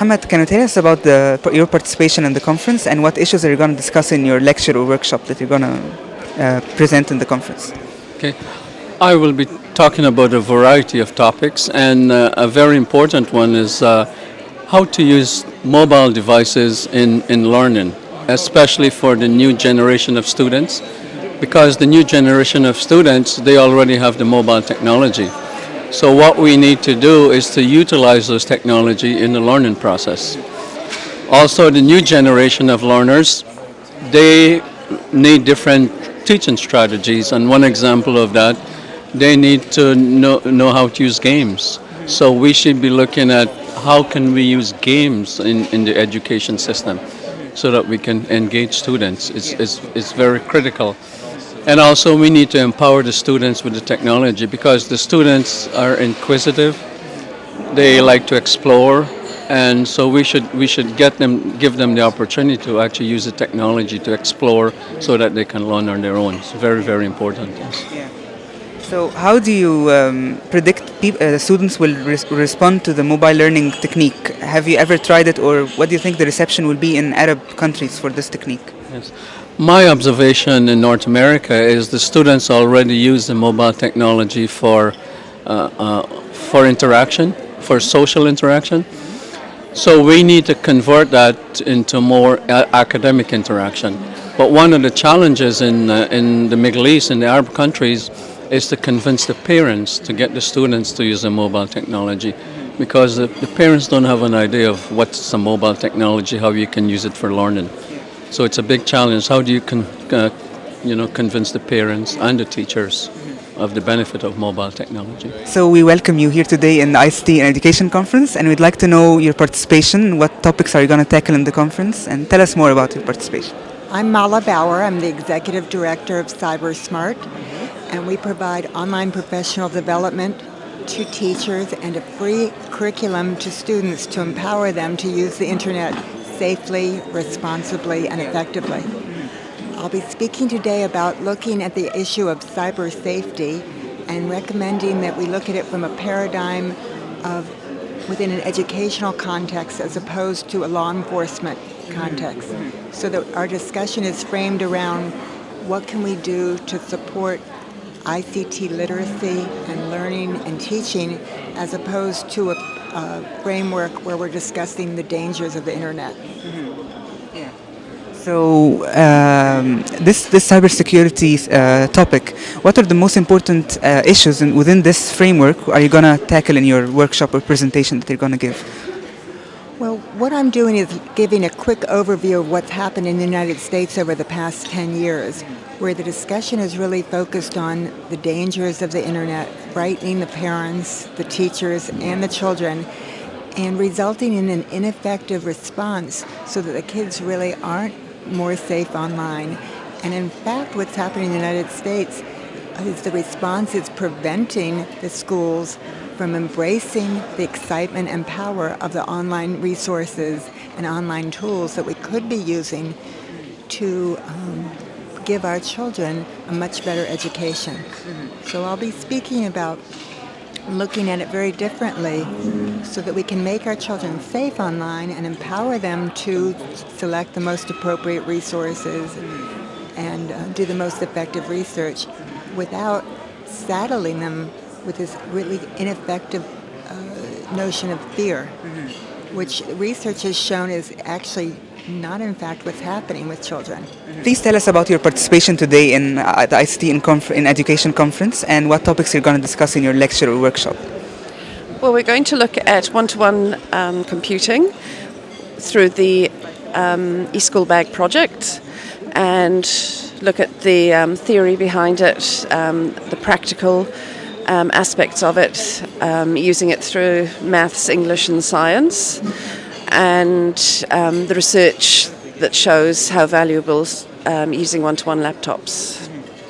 Muhammad, can you tell us about the, your participation in the conference and what issues are you going to discuss in your lecture or workshop that you're going to uh, present in the conference? Okay, I will be talking about a variety of topics, and uh, a very important one is uh, how to use mobile devices in, in learning, especially for the new generation of students, because the new generation of students, they already have the mobile technology. So what we need to do is to utilize those technology in the learning process. Also, the new generation of learners, they need different teaching strategies, and one example of that, they need to know, know how to use games. So we should be looking at how can we use games in, in the education system so that we can engage students. It's, it's, it's very critical. And also we need to empower the students with the technology because the students are inquisitive, they like to explore, and so we should we should get them give them the opportunity to actually use the technology to explore so that they can learn on their own. It's very very important. Yes. Yeah. So how do you um, predict uh, students will res respond to the mobile learning technique? Have you ever tried it, or what do you think the reception will be in Arab countries for this technique? Yes. My observation in North America is the students already use the mobile technology for, uh, uh, for interaction, for social interaction. So we need to convert that into more academic interaction. But one of the challenges in, uh, in the Middle East, in the Arab countries, is to convince the parents to get the students to use the mobile technology because the, the parents don't have an idea of what's a mobile technology, how you can use it for learning. So it's a big challenge. How do you, con, uh, you know, convince the parents and the teachers of the benefit of mobile technology? So we welcome you here today in the ICT and Education Conference, and we'd like to know your participation. What topics are you going to tackle in the conference, and tell us more about your participation. I'm Mala Bauer. I'm the Executive Director of CyberSmart, and we provide online professional development to teachers and a free curriculum to students to empower them to use the internet safely, responsibly, and effectively. I'll be speaking today about looking at the issue of cyber safety and recommending that we look at it from a paradigm of within an educational context as opposed to a law enforcement context. So that our discussion is framed around what can we do to support ICT literacy and learning and teaching as opposed to a uh, framework where we're discussing the dangers of the internet. Mm -hmm. Yeah. So um, this this cybersecurity uh, topic, what are the most important uh, issues in, within this framework are you going to tackle in your workshop or presentation that you're going to give? Well, what I'm doing is giving a quick overview of what's happened in the United States over the past 10 years where the discussion is really focused on the dangers of the internet, frightening the parents, the teachers, and the children, and resulting in an ineffective response so that the kids really aren't more safe online. And in fact, what's happening in the United States is the response is preventing the schools from embracing the excitement and power of the online resources and online tools that we could be using to um, give our children a much better education. So I'll be speaking about looking at it very differently so that we can make our children safe online and empower them to select the most appropriate resources and uh, do the most effective research without saddling them with this really ineffective uh, notion of fear, mm-hmm. which research has shown is actually not in fact what's happening with children. Please tell us about your participation today in uh, the ICT in, Conf in Education Conference and what topics you're going to discuss in your lecture or workshop. Well, we're going to look at one-to-one -one, um, computing through the um, eSchool Bag project and look at the um, theory behind it, um, the practical um, aspects of it, um, using it through maths, English and science and um, the research that shows how valuable um, using one-to-one laptops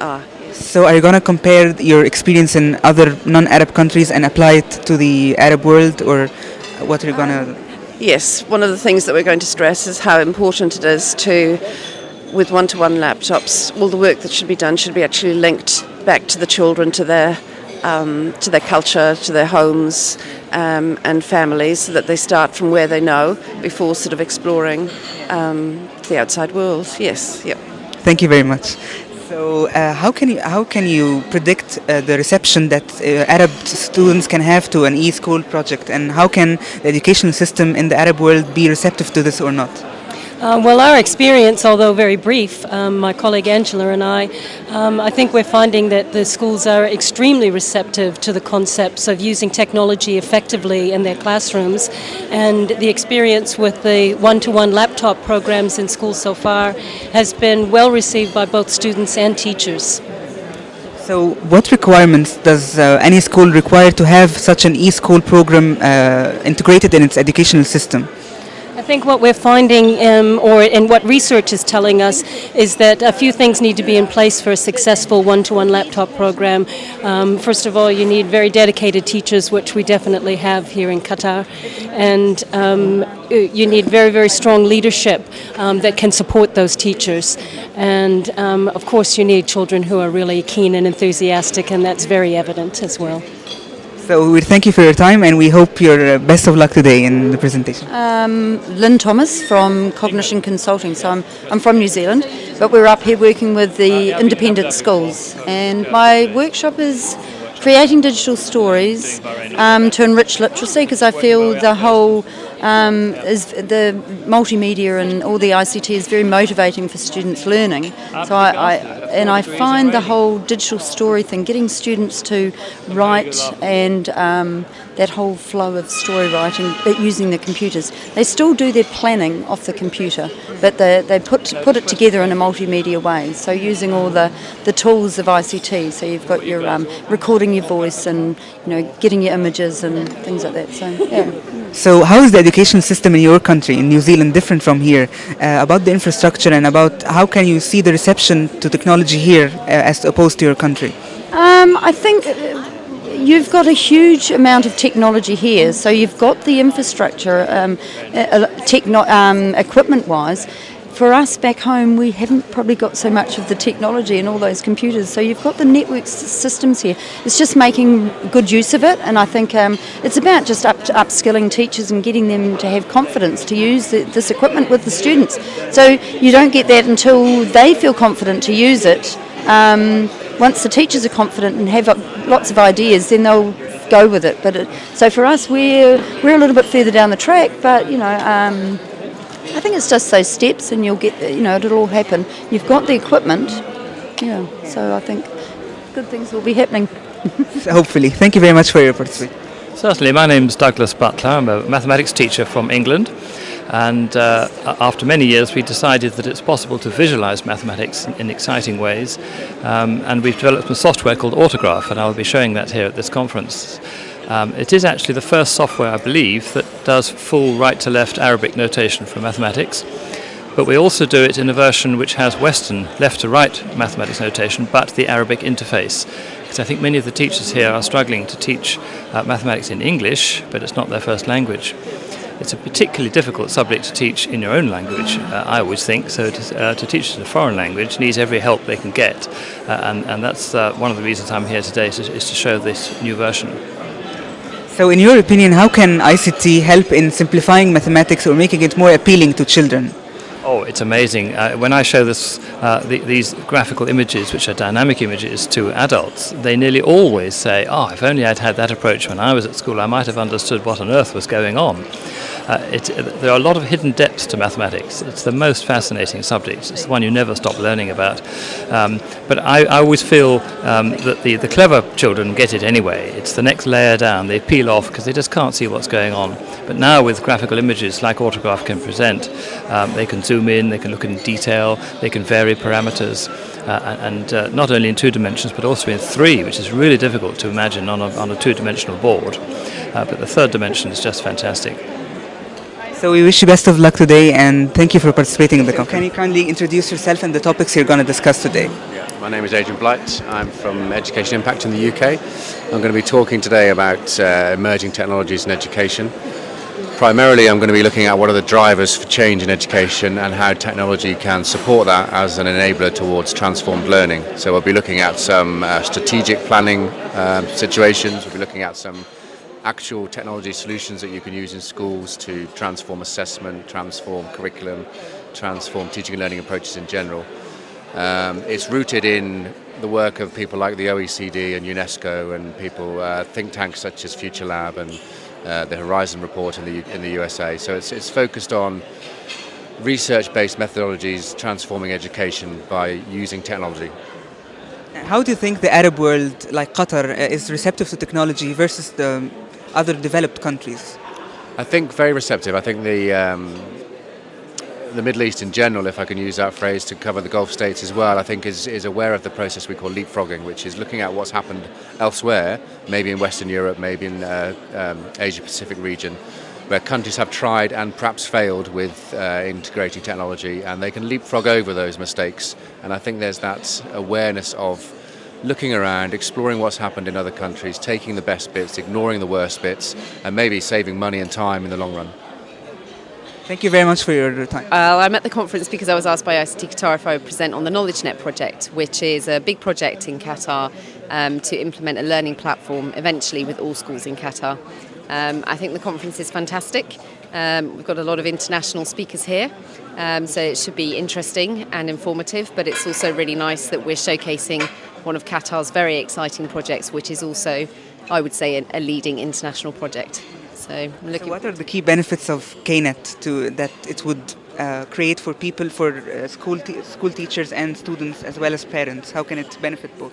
are. So are you going to compare your experience in other non-Arab countries and apply it to the Arab world or what are you going to... Yes, one of the things that we're going to stress is how important it is to, with one-to-one -one laptops, all the work that should be done should be actually linked back to the children, to their um, to their culture, to their homes um, and families, so that they start from where they know before sort of exploring um, the outside world. Yes, yep. Thank you very much. So, uh, how can you how can you predict uh, the reception that uh, Arab students can have to an e-school project, and how can the educational system in the Arab world be receptive to this or not? Uh, well, our experience, although very brief, um, my colleague Angela and I, um, I think we're finding that the schools are extremely receptive to the concepts of using technology effectively in their classrooms. And the experience with the one to one laptop programs in schools so far has been well received by both students and teachers. So, what requirements does uh, any school require to have such an e-school program uh, integrated in its educational system? I think what we're finding, um, or and what research is telling us, is that a few things need to be in place for a successful one-to-one laptop program. Um, first of all, you need very dedicated teachers, which we definitely have here in Qatar, and um, you need very, very strong leadership um, that can support those teachers. And um, of course, you need children who are really keen and enthusiastic, and that's very evident as well. So we thank you for your time and we hope your uh, best of luck today in the presentation. Um, Lynn Thomas from Cognition Consulting. So I'm, I'm from New Zealand, but we're up here working with the independent schools. And my workshop is creating digital stories um, to enrich literacy because I feel the whole um, is the multimedia and all the ICT is very motivating for students learning. So I, I, and I find the whole digital story thing, getting students to write and um, that whole flow of story writing, but using the computers. They still do their planning off the computer, but they, they put put it together in a multimedia way. So using all the, the tools of ICT. So you've got your um, recording your voice and you know getting your images and things like that. So yeah. So, how is the education system in your country, in New Zealand, different from here? Uh, about the infrastructure and about how can you see the reception to technology here uh, as opposed to your country? Um, I think you've got a huge amount of technology here. So you've got the infrastructure, um, uh, techno- um, equipment-wise. For us back home, we haven't probably got so much of the technology and all those computers. So you've got the network systems here. It's just making good use of it, and I think um, it's about just up upskilling teachers and getting them to have confidence to use the, this equipment with the students. So you don't get that until they feel confident to use it. Um, once the teachers are confident and have lots of ideas, then they'll go with it. But it, so for us, we're we're a little bit further down the track, but you know. Um, I think it's just those steps, and you'll get, you know, it'll all happen. You've got the equipment, yeah. So I think good things will be happening. Hopefully. Thank you very much for your participation. Certainly. My name's Douglas Butler. I'm a mathematics teacher from England. And uh, after many years, we decided that it's possible to visualize mathematics in, in exciting ways. Um, and we've developed some software called Autograph, and I'll be showing that here at this conference. Um, it is actually the first software, I believe, that does full right to left Arabic notation for mathematics. But we also do it in a version which has Western left to right mathematics notation, but the Arabic interface. Because I think many of the teachers here are struggling to teach uh, mathematics in English, but it's not their first language. It's a particularly difficult subject to teach in your own language, uh, I always think. So to, uh, to, teach it in a foreign language needs every help they can get. Uh, and, and that's uh, one of the reasons I'm here today, is to, is to show this new version. So, in your opinion, how can ICT help in simplifying mathematics or making it more appealing to children? Oh, it's amazing. Uh, when I show this, uh, the, these graphical images, which are dynamic images, to adults, they nearly always say, Oh, if only I'd had that approach when I was at school, I might have understood what on earth was going on. Uh, it, there are a lot of hidden depths to mathematics. It's the most fascinating subject. It's the one you never stop learning about. Um, but I, I, always feel um, that the, the clever children get it anyway. It's the next layer down. They peel off because they just can't see what's going on. But now with graphical images like Autograph can present, um, they can zoom in, they can look in detail, they can vary parameters. Uh, and uh, not only in two dimensions but also in three, which is really difficult to imagine on a, on a two-dimensional board. Uh, but the third dimension is just fantastic. So we wish you best of luck today and thank you for participating in the conference. Can you kindly introduce yourself and the topics you're going to discuss today? Yeah, my name is Adrian Blight. I'm from Education Impact in the UK. I'm going to be talking today about uh, emerging technologies in education, primarily I'm going to be looking at what are the drivers for change in education and how technology can support that as an enabler towards transformed learning. So we'll be looking at some uh, strategic planning um, situations, we'll be looking at some actual technology solutions that you can use in schools to transform assessment, transform curriculum, transform teaching and learning approaches in general. Um, it's rooted in the work of people like the OECD and UNESCO and people, uh, think tanks such as Future Lab and uh, the Horizon report in the, in the USA. So it's, it's focused on research-based methodologies transforming education by using technology. How do you think the Arab world, like Qatar, uh, is receptive to technology versus the other developed countries? I think very receptive. I think the um, the Middle East in general, if I can use that phrase to cover the Gulf states as well, I think is, is aware of the process we call leapfrogging, which is looking at what's happened elsewhere, maybe in Western Europe, maybe in uh, um, Asia Pacific region, where countries have tried and perhaps failed with uh, integrating technology, and they can leapfrog over those mistakes. And I think there's that awareness of looking around, exploring what's happened in other countries, taking the best bits, ignoring the worst bits, and maybe saving money and time in the long run. Thank you very much for your time. Uh, I'm at the conference because I was asked by ICT Qatar if I would present on the KnowledgeNet project, which is a big project in Qatar um, to implement a learning platform eventually with all schools in Qatar. Um, I think the conference is fantastic. Um, we've got a lot of international speakers here, um, so it should be interesting and informative, but it's also really nice that we're showcasing one of Qatar's very exciting projects, which is also, I would say, a, leading international project. So, I'm looking So what are the key benefits of KNET to that it would uh, create for people, for uh, school school teachers and students as well as parents? How can it benefit both?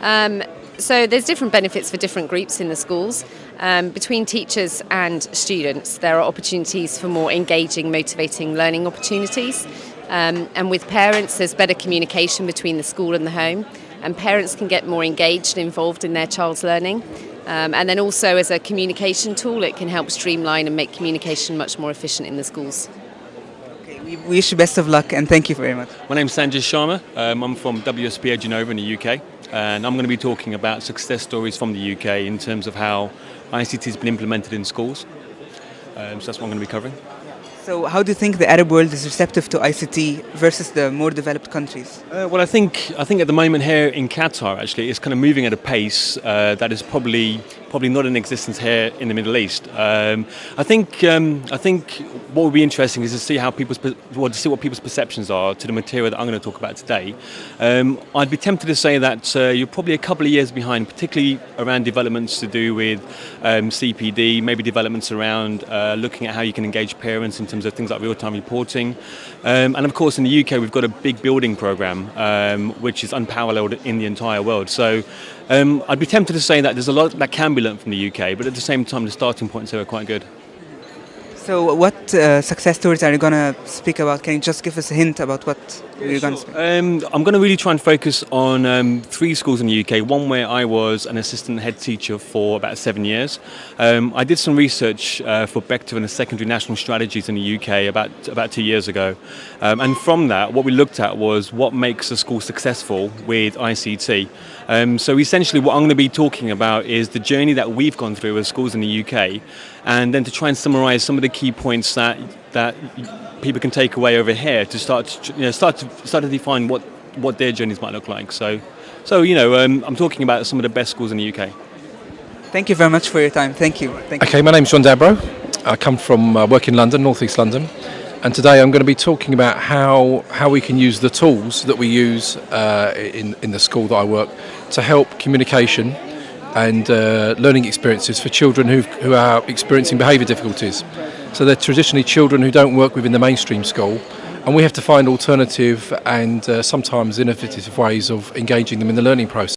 Um, so there's different benefits for different groups in the schools. Um, between teachers and students, there are opportunities for more engaging, motivating learning opportunities. Um, and with parents, there's better communication between the school and the home, and parents can get more engaged and involved in their child's learning. Um, and then also as a communication tool, it can help streamline and make communication much more efficient in the schools. Okay, we wish you best of luck and thank you very much. My name is Sanjay Sharma. Um, I'm from WSPA Genova in the UK, and I'm going to be talking about success stories from the UK in terms of how ICT has been implemented in schools. Um, so that's what I'm going to be covering. So how do you think the Arab world is receptive to ICT versus the more developed countries? Uh, well, I think I think at the moment here in Qatar, actually, it's kind of moving at a pace uh, that is probably probably not in existence here in the Middle East. Um, I think um, I think what would be interesting is to see how people's well, to see what people's perceptions are to the material that I'm going to talk about today. Um, I'd be tempted to say that uh, you're probably a couple of years behind, particularly around developments to do with um, CPD, maybe developments around uh, looking at how you can engage parents in terms of things like real-time reporting, um, and of course in the UK we've got a big building program um, which is unparalleled in the entire world. So. Um, I'd be tempted to say that there's a lot that can be learned from the UK, but at the same time, the starting points here are quite good. So what uh, success stories are you going to speak about? Can you just give us a hint about what you're going to speak? Um, I'm going to really try and focus on um, three schools in the UK. One where I was an assistant head teacher for about seven years. Um, I did some research uh, for Becta and the secondary national strategies in the UK about about two years ago, um, and from that, what we looked at was what makes a school successful with ICT. Um, so essentially, what I'm going to be talking about is the journey that we've gone through as schools in the UK, and then to try and summarise some of the key points that that people can take away over here to start to, you know, start to start to define what what their journeys might look like. So, so you know, um, I'm talking about some of the best schools in the UK. Thank you very much for your time. Thank you. Thank you. Okay, my name's John Dabro. I come from uh, work in London, North East London, and today I'm going to be talking about how how we can use the tools that we use uh, in in the school that I work to help communication and uh, learning experiences for children who who are experiencing behaviour difficulties. So they're traditionally children who don't work within the mainstream school, and we have to find alternative and uh, sometimes innovative ways of engaging them in the learning process.